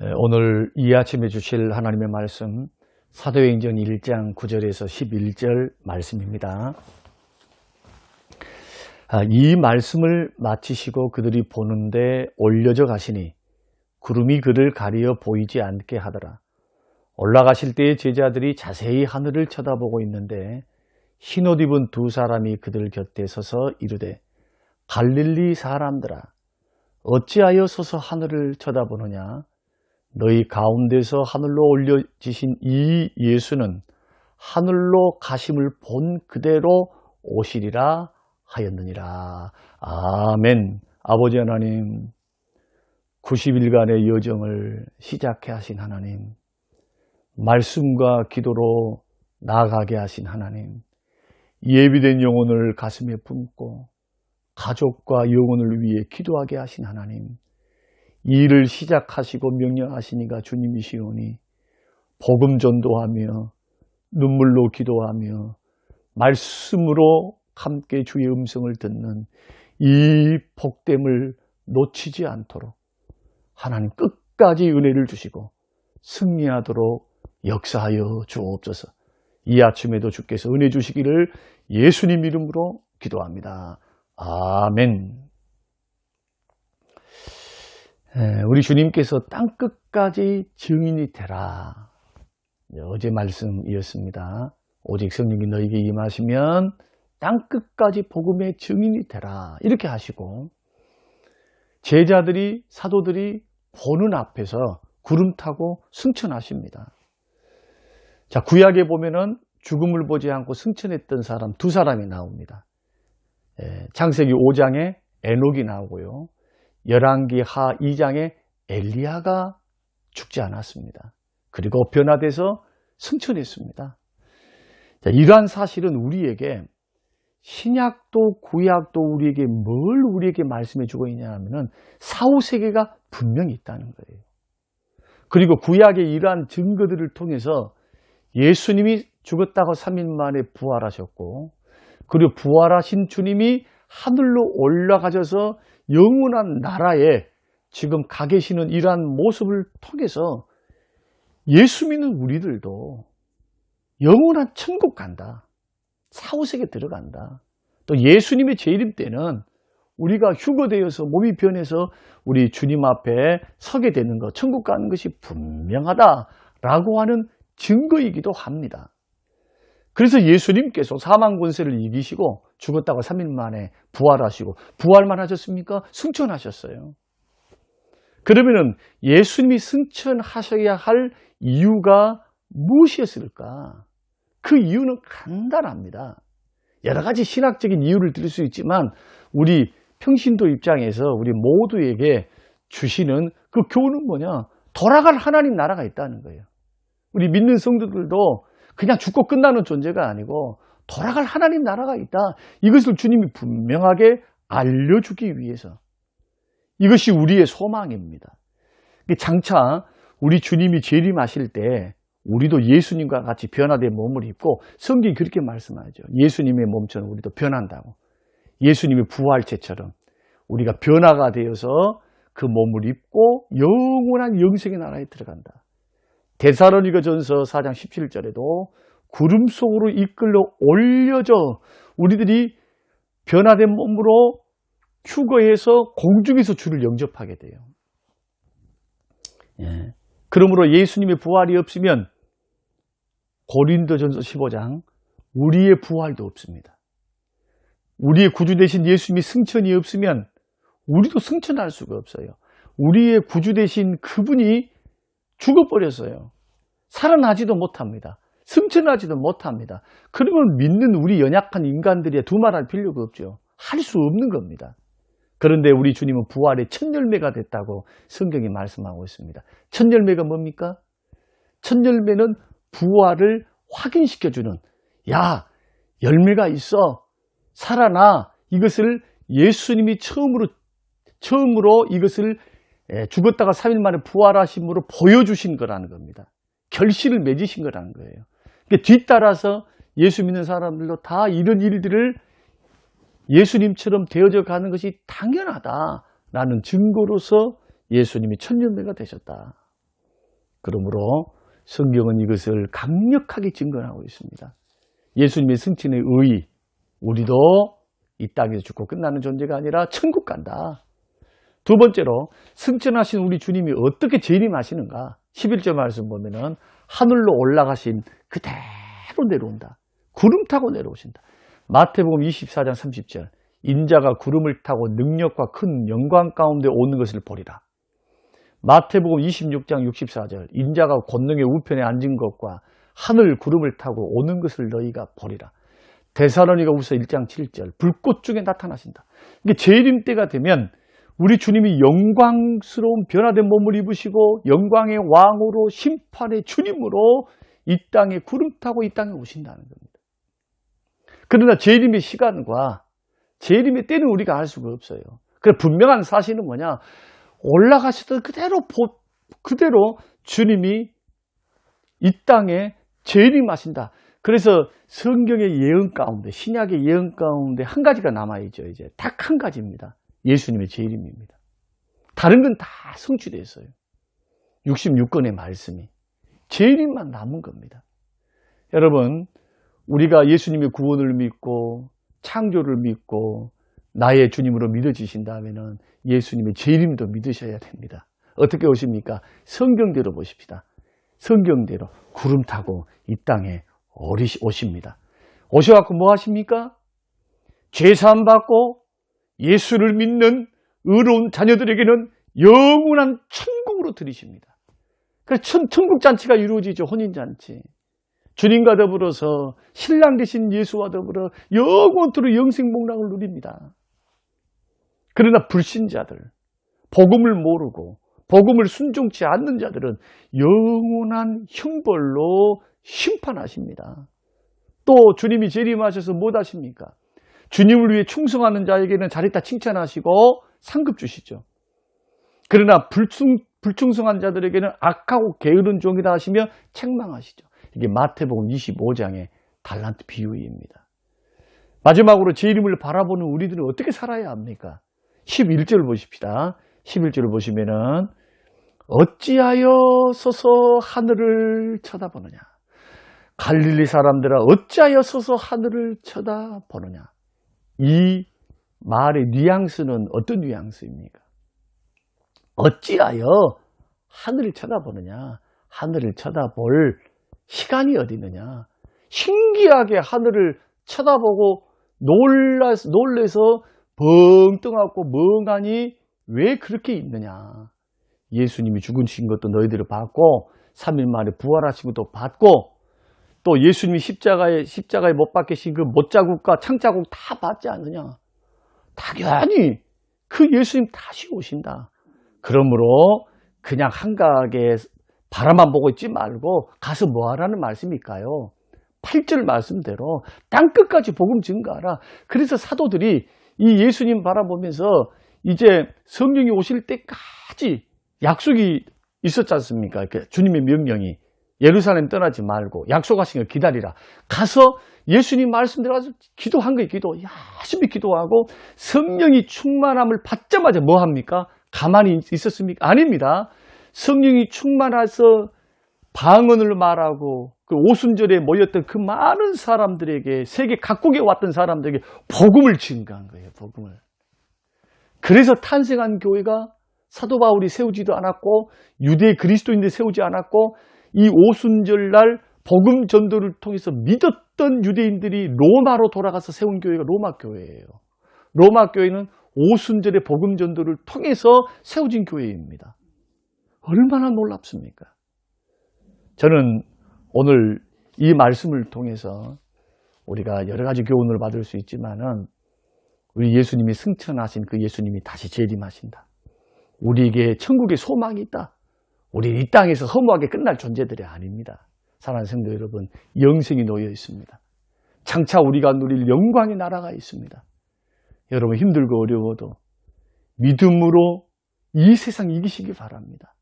에, 오늘 이 아침에 주실 하나님의 말씀 사도행전 1장 9절에서 11절 말씀입니다. 아, 이 말씀을 마치시고 그들이 보는데 올려져 가시니 구름이 그를 가리어 보이지 않게 하더라. 올라가실 때에 제자들이 자세히 하늘을 쳐다보고 있는데 흰옷 입은 두 사람이 그들 곁에 서서 이르되 갈릴리 사람들아 어찌하여 서서 하늘을 쳐다보느냐 너희 가운데서 하늘로 올려지신 이 예수는 하늘로 가심을 본 그대로 오시리라 하였느니라. 아멘. 아버지 하나님, 90일간의 여정을 시작해 하신 하나님, 말씀과 기도로 나아가게 하신 하나님, 예비된 영혼을 가슴에 품고 가족과 영혼을 위해 기도하게 하신 하나님, 이 일을 시작하시고 명령하시니가 주님이시오니 복음 전도하며 눈물로 기도하며 말씀으로 함께 주의 음성을 듣는 이 복됨을 놓치지 않도록 하나님 끝까지 은혜를 주시고 승리하도록 역사하여 주옵소서. 이 아침에도 주께서 은혜 주시기를 예수님 이름으로 기도합니다. 아멘. 우리 주님께서 땅 끝까지 증인이 되라. 어제 말씀이었습니다. 오직 성령이 너에게 임하시면 땅 끝까지 복음의 증인이 되라. 이렇게 하시고 제자들이 사도들이 보는 앞에서 구름 타고 승천하십니다. 자, 구약에 보면은 죽음을 보지 않고 승천했던 사람 두 사람이 나옵니다. 예, 창세기 5장에 에녹이 나오고요. 열왕기 하 2장에 엘리야가 죽지 않았습니다. 그리고 변화돼서 승천했습니다. 자, 이러한 사실은 우리에게 신약도 구약도 우리에게 뭘 우리에게 말씀해 주고 있냐 하면은 사후 세계가 분명히 있다는 거예요. 그리고 구약의 이러한 증거들을 통해서 예수님이 죽었다고 3일 만에 부활하셨고 그리고 부활하신 주님이 하늘로 올라가셔서 영원한 나라에 지금 가 계시는 이러한 모습을 통해서 예수 믿는 우리들도 영원한 천국 간다. 사후세계 들어간다. 또 예수님의 재림 때는 우리가 휴거되어서 몸이 변해서 우리 주님 앞에 서게 되는 것, 천국 가는 것이 분명하다라고 하는 증거이기도 합니다. 그래서 예수님께서 사망 권세를 이기시고 죽었다고 3일 만에 부활하시고 부활만 하셨습니까? 승천하셨어요. 그러면은 예수님이 승천하셔야 할 이유가 무엇이었을까? 그 이유는 간단합니다. 여러 가지 신학적인 이유를 들을 수 있지만 우리 평신도 입장에서 우리 모두에게 주시는 그 교훈은 뭐냐? 돌아갈 하나님 나라가 있다는 거예요. 우리 믿는 성도들도 그냥 죽고 끝나는 존재가 아니고 돌아갈 하나님 나라가 있다. 이것을 주님이 분명하게 알려주기 위해서 이것이 우리의 소망입니다. 장차 우리 주님이 재림하실 때 우리도 예수님과 같이 변화된 몸을 입고 성경이 그렇게 말씀하죠. 예수님의 몸처럼 우리도 변한다고. 예수님의 부활체처럼 우리가 변화가 되어서 그 몸을 입고 영원한 영생의 나라에 들어간다. 데사로니가 전서 4장 17절에도 구름 속으로 이끌려 올려져 우리들이 변화된 몸으로 휴거해서 공중에서 주를 영접하게 돼요. 예. 그러므로 예수님의 부활이 없으면 고린도전서 15장 우리의 부활도 없습니다. 우리의 구주 되신 예수님이 승천이 없으면 우리도 승천할 수가 없어요. 우리의 구주 되신 그분이 죽어버렸어요. 살아나지도 못합니다. 승천하지도 못합니다. 그러면 믿는 우리 연약한 인간들이 두말할 필요가 없죠. 할 수 없는 겁니다. 그런데 우리 주님은 부활의 첫 열매가 됐다고 성경이 말씀하고 있습니다. 첫 열매가 뭡니까? 첫 열매는 부활을 확인시켜주는 야 열매가 있어 살아나 이것을 예수님이 처음으로 처음으로 이것을 죽었다가 3일 만에 부활하심으로 보여주신 거라는 겁니다. 결실을 맺으신 거라는 거예요. 그러니까 뒤따라서 예수 믿는 사람들도 다 이런 일들을 예수님처럼 되어져 가는 것이 당연하다라는 증거로서 예수님이 천년매가 되셨다. 그러므로 성경은 이것을 강력하게 증거하고 있습니다. 예수님의 승천의 의의, 우리도 이 땅에서 죽고 끝나는 존재가 아니라 천국 간다. 두 번째로 승천하신 우리 주님이 어떻게 재림하시는가? 11절 말씀 보면은 하늘로 올라가신 그대로 내려온다. 구름 타고 내려오신다. 마태복음 24장 30절 인자가 구름을 타고 능력과 큰 영광 가운데 오는 것을 보리라. 마태복음 26장 64절 인자가 권능의 우편에 앉은 것과 하늘 구름을 타고 오는 것을 너희가 보리라. 데살로니가 우서 1장 7절 불꽃 중에 나타나신다. 이게 재림 때가 되면 우리 주님이 영광스러운 변화된 몸을 입으시고 영광의 왕으로 심판의 주님으로 이 땅에 구름 타고 이 땅에 오신다는 겁니다. 그러나 재림의 시간과 재림의 때는 우리가 알 수가 없어요. 그래 분명한 사실은 뭐냐? 올라가시던 그대로 그대로 주님이 이 땅에 재림하신다. 그래서 성경의 예언 가운데 신약의 예언 가운데 한 가지가 남아 있죠. 이제 딱 한 가지입니다. 예수님의 재림입니다. 다른 건 다 성취됐어요. 66권의 말씀이 재림만 남은 겁니다. 여러분 우리가 예수님의 구원을 믿고 창조를 믿고 나의 주님으로 믿어지신다면 예수님의 재림도 믿으셔야 됩니다. 어떻게 오십니까? 성경대로 보십시다. 성경대로 구름 타고 이 땅에 오십니다. 오셔갖고 뭐 하십니까? 죄사함 받고 예수를 믿는 의로운 자녀들에게는 영원한 천국으로 들이십니다. 그래서 천국 잔치가 이루어지죠. 혼인 잔치. 주님과 더불어서 신랑 되신 예수와 더불어 영원토록 영생 복락을 누립니다. 그러나 불신자들, 복음을 모르고 복음을 순종치 않는 자들은 영원한 형벌로 심판하십니다. 또 주님이 재림하셔서 못 하십니까? 주님을 위해 충성하는 자에게는 자리다 칭찬하시고 상급 주시죠. 그러나 불충, 불충성한 자들에게는 악하고 게으른 종이다 하시며 책망하시죠. 이게 마태복음 25장의 달란트 비유입니다. 마지막으로 제 이름을 바라보는 우리들은 어떻게 살아야 합니까? 11절 보십시다. 11절을 보시면은 어찌하여 서서 하늘을 쳐다보느냐 갈릴리 사람들아 어찌하여 서서 하늘을 쳐다보느냐 이 말의 뉘앙스는 어떤 뉘앙스입니까? 어찌하여 하늘을 쳐다보느냐? 하늘을 쳐다볼 시간이 어디 있느냐? 신기하게 하늘을 쳐다보고 놀라, 놀래서 벙 떠갖고 멍하니 왜 그렇게 있느냐? 예수님이 죽으신 것도 너희들을 봤고 3일 만에 부활하신 것도 봤고 또 예수님이 십자가에 십자가에 못 박히신 그 못자국과 창자국 다 봤지 않느냐 당연히 그 예수님 다시 오신다 그러므로 그냥 한가하게 바라만 보고 있지 말고 가서 뭐 하라는 말씀일까요? 8절 말씀대로 땅끝까지 복음 증가하라. 그래서 사도들이 이 예수님 바라보면서 이제 성령이 오실 때까지 약속이 있었지 않습니까? 주님의 명령이 예루살렘 떠나지 말고 약속하신 걸 기다리라. 가서 예수님 말씀대로 가서 기도한 거예요. 기도. 열심히 기도하고 성령이 충만함을 받자마자 뭐 합니까? 가만히 있었습니까? 아닙니다. 성령이 충만해서 방언을 말하고 그 오순절에 모였던 그 많은 사람들에게 세계 각국에 왔던 사람들에게 복음을 증가한 거예요. 복음을. 그래서 탄생한 교회가 사도 바울이 세우지도 않았고 유대 그리스도인들 세우지 않았고 이 오순절날 복음 전도를 통해서 믿었던 유대인들이 로마로 돌아가서 세운 교회가 로마 교회예요. 로마 교회는 오순절의 복음 전도를 통해서 세워진 교회입니다. 얼마나 놀랍습니까? 저는 오늘 이 말씀을 통해서 우리가 여러 가지 교훈을 받을 수 있지만은 우리 예수님이 승천하신 그 예수님이 다시 재림하신다. 우리에게 천국의 소망이 있다. 우리 이 땅에서 허무하게 끝날 존재들이 아닙니다. 사랑하는 성도 여러분, 영생이 놓여 있습니다. 장차 우리가 누릴 영광의 나라가 있습니다. 여러분 힘들고 어려워도 믿음으로 이 세상 이기시기 바랍니다.